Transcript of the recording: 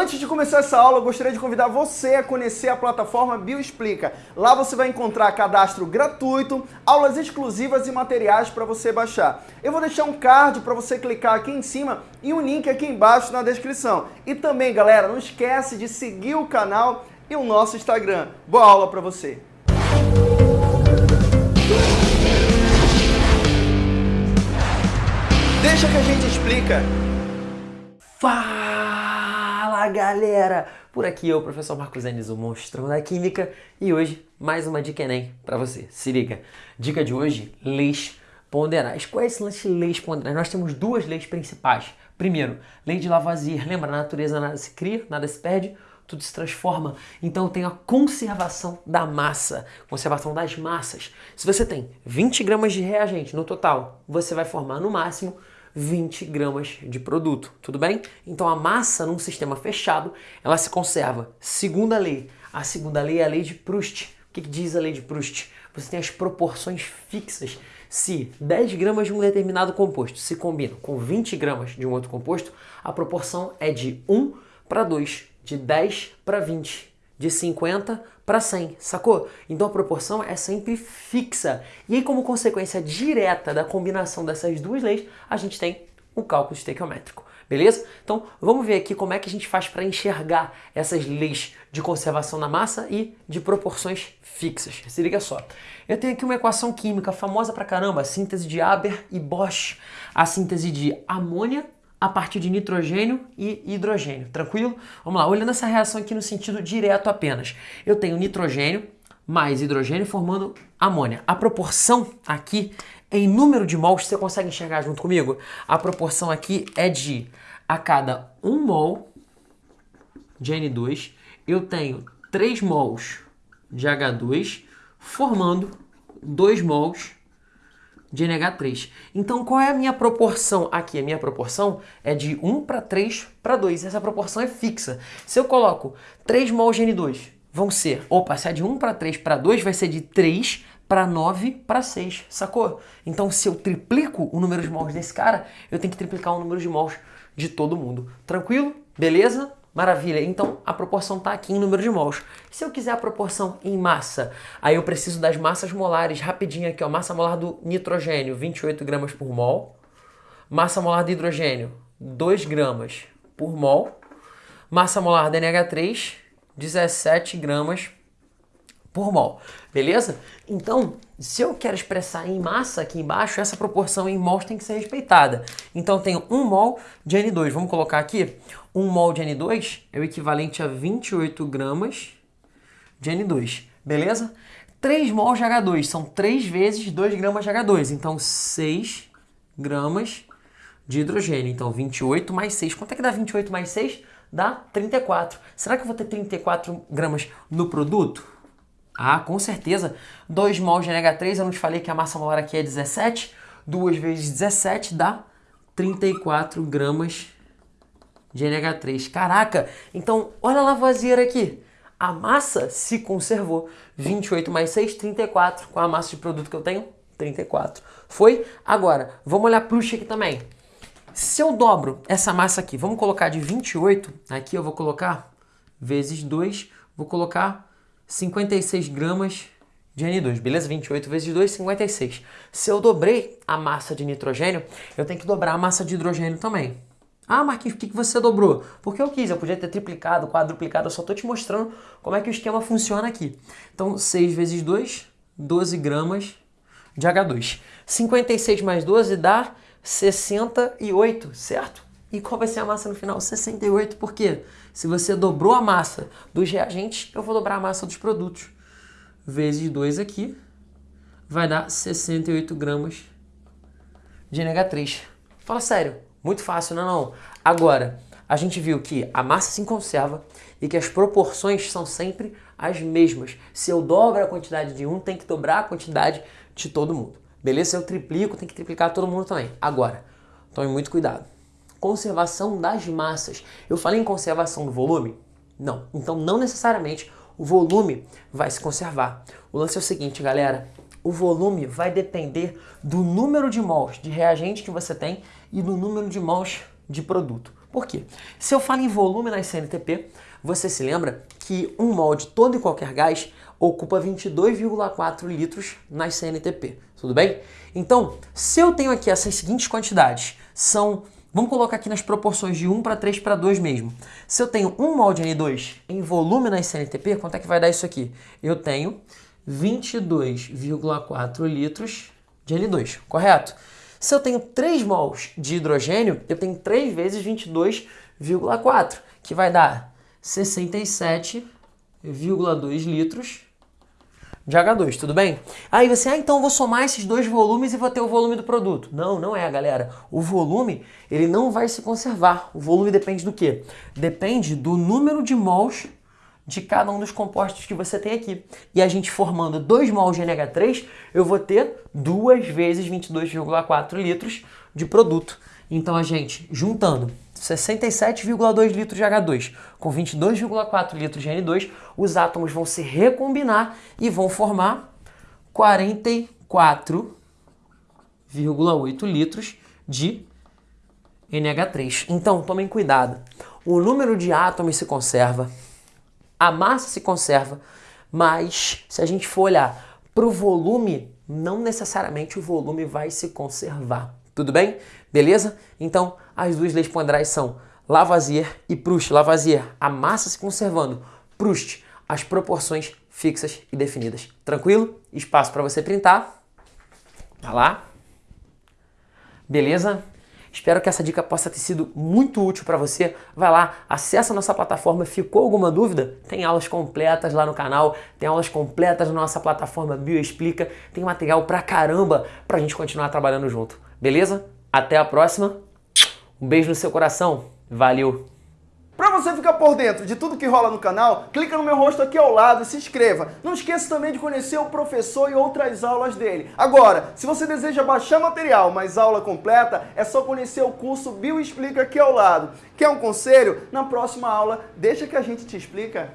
Antes de começar essa aula, eu gostaria de convidar você a conhecer a plataforma Bioexplica. Lá você vai encontrar cadastro gratuito, aulas exclusivas e materiais para você baixar. Eu vou deixar um card para você clicar aqui em cima e um link aqui embaixo na descrição. E também, galera, não esquece de seguir o canal e o nosso Instagram. Boa aula para você! Deixa que a gente explica. Fala galera! Por aqui eu, professor Marcos Enes, o monstrão da química, e hoje mais uma dica Enem para você. Se liga! Dica de hoje: leis ponderais. Qual é esse lance de leis ponderais? Nós temos duas leis principais. Primeiro, lei de Lavoisier. Lembra, na natureza nada se cria, nada se perde, tudo se transforma. Então tem a conservação da massa, conservação das massas. Se você tem 20 gramas de reagente no total, você vai formar no máximo 20 gramas de produto, tudo bem? Então a massa num sistema fechado, ela se conserva. Segunda lei, a segunda lei é a lei de Proust. O que, que diz a lei de Proust? Você tem as proporções fixas. Se 10 gramas de um determinado composto se combinam com 20 gramas de um outro composto, a proporção é de 1 para 2, de 10 para 20, de 50 para 100, sacou? Então a proporção é sempre fixa. E aí, como consequência direta da combinação dessas duas leis, a gente tem o cálculo estequiométrico. Beleza? Então vamos ver aqui como é que a gente faz para enxergar essas leis de conservação da massa e de proporções fixas. Se liga só. Eu tenho aqui uma equação química famosa pra caramba, a síntese de Haber e Bosch. A síntese de amônia a partir de nitrogênio e hidrogênio, tranquilo? Vamos lá, olhando essa reação aqui no sentido direto apenas. Eu tenho nitrogênio mais hidrogênio formando amônia. A proporção aqui em número de mols, você consegue enxergar junto comigo? A proporção aqui é de a cada 1 mol de N2, eu tenho 3 mols de H2 formando 2 mols de NH3. Então, qual é a minha proporção aqui? A minha proporção é de 1 para 3 para 2. Essa proporção é fixa. Se eu coloco 3 mols de N2, vão ser, opa, se é de 1 para 3 para 2, vai ser de 3 para 9 para 6, sacou? Então, se eu triplico o número de mols desse cara, eu tenho que triplicar o número de mols de todo mundo. Tranquilo? Beleza? Maravilha, então a proporção está aqui em número de mols. Se eu quiser a proporção em massa, aí eu preciso das massas molares, rapidinho aqui, ó, massa molar do nitrogênio, 28 gramas por mol. Massa molar do hidrogênio, 2 gramas por mol. Massa molar da NH3, 17 gramas por mol, beleza? Então, se eu quero expressar em massa aqui embaixo, essa proporção em mols tem que ser respeitada. Então, eu tenho 1 mol de N2. Vamos colocar aqui, 1 mol de N2 é o equivalente a 28 gramas de N2, beleza? 3 mols de H2 são 3 vezes 2 gramas de H2, então 6 gramas de hidrogênio. Então, 28 mais 6. Quanto é que dá 28 mais 6? Dá 34. Será que eu vou ter 34 gramas no produto? Ah, com certeza. 2 mols de NH3, eu não te falei que a massa molar aqui é 17. 2 vezes 17 dá 34 gramas de NH3. Caraca! Então, olha a Lavoisier aqui. A massa se conservou. 28 mais 6, 34. Com a massa de produto que eu tenho? 34. Foi? Agora, vamos olhar Proust aqui também. Se eu dobro essa massa aqui, vamos colocar de 28, aqui eu vou colocar vezes 2, vou colocar 56 gramas de N2, beleza? 28 vezes 2, 56. Se eu dobrei a massa de nitrogênio, eu tenho que dobrar a massa de hidrogênio também. Ah, Marquinhos, por que você dobrou? Porque eu quis, eu podia ter triplicado, quadruplicado, eu só estou te mostrando como é que o esquema funciona aqui. Então, 6 vezes 2, 12 gramas de H2. 56 mais 12 dá 68, certo? E qual vai ser a massa no final? 68, por quê? Se você dobrou a massa dos reagentes, eu vou dobrar a massa dos produtos. Vezes 2 aqui, vai dar 68 gramas de NH3. Fala sério, muito fácil, não é não? Agora, a gente viu que a massa se conserva e que as proporções são sempre as mesmas. Se eu dobro a quantidade de um, tem que dobrar a quantidade de todo mundo. Beleza? Se eu triplico, tem que triplicar todo mundo também. Agora, tome muito cuidado conservação das massas. Eu falei em conservação do volume? Não. Então, não necessariamente o volume vai se conservar. O lance é o seguinte, galera. O volume vai depender do número de mols de reagente que você tem e do número de mols de produto. Por quê? Se eu falo em volume na CNTP, você se lembra que um molde todo e qualquer gás ocupa 22,4 litros na CNTP, tudo bem? Então, se eu tenho aqui essas seguintes quantidades, são, vamos colocar aqui nas proporções de 1 para 3 para 2 mesmo. Se eu tenho um molde N2 em volume na CNTP, quanto é que vai dar isso aqui? Eu tenho 22,4 litros de N2, correto? Se eu tenho 3 mols de hidrogênio, eu tenho 3 vezes 22,4, que vai dar 67,2 litros de H2, tudo bem? Aí você, ah, então eu vou somar esses dois volumes e vou ter o volume do produto. Não, não é, galera. O volume, ele não vai se conservar. O volume depende do quê? Depende do número de mols de cada um dos compostos que você tem aqui. E a gente formando 2 mols de NH3, eu vou ter duas vezes 22,4 litros de produto. Então a gente, juntando 67,2 litros de H2 com 22,4 litros de N2, os átomos vão se recombinar e vão formar 44,8 litros de NH3. Então, tomem cuidado. O número de átomos se conserva, a massa se conserva, mas se a gente for olhar para o volume, não necessariamente o volume vai se conservar. Tudo bem? Beleza? Então, as duas leis ponderais são Lavoisier e Proust. Lavoisier, a massa se conservando. Proust, as proporções fixas e definidas. Tranquilo? Espaço para você printar. Tá lá. Beleza? Espero que essa dica possa ter sido muito útil para você. Vai lá, acessa a nossa plataforma. Ficou alguma dúvida? Tem aulas completas lá no canal, tem aulas completas na nossa plataforma Bioexplica, tem material pra caramba pra gente continuar trabalhando junto. Beleza? Até a próxima. Um beijo no seu coração. Valeu! Para você ficar por dentro de tudo que rola no canal, clica no meu rosto aqui ao lado e se inscreva. Não esqueça também de conhecer o professor e outras aulas dele. Agora, se você deseja baixar material, mas aula completa, é só conhecer o curso Bio Explica aqui ao lado. Quer um conselho? Na próxima aula, deixa que a gente te explica.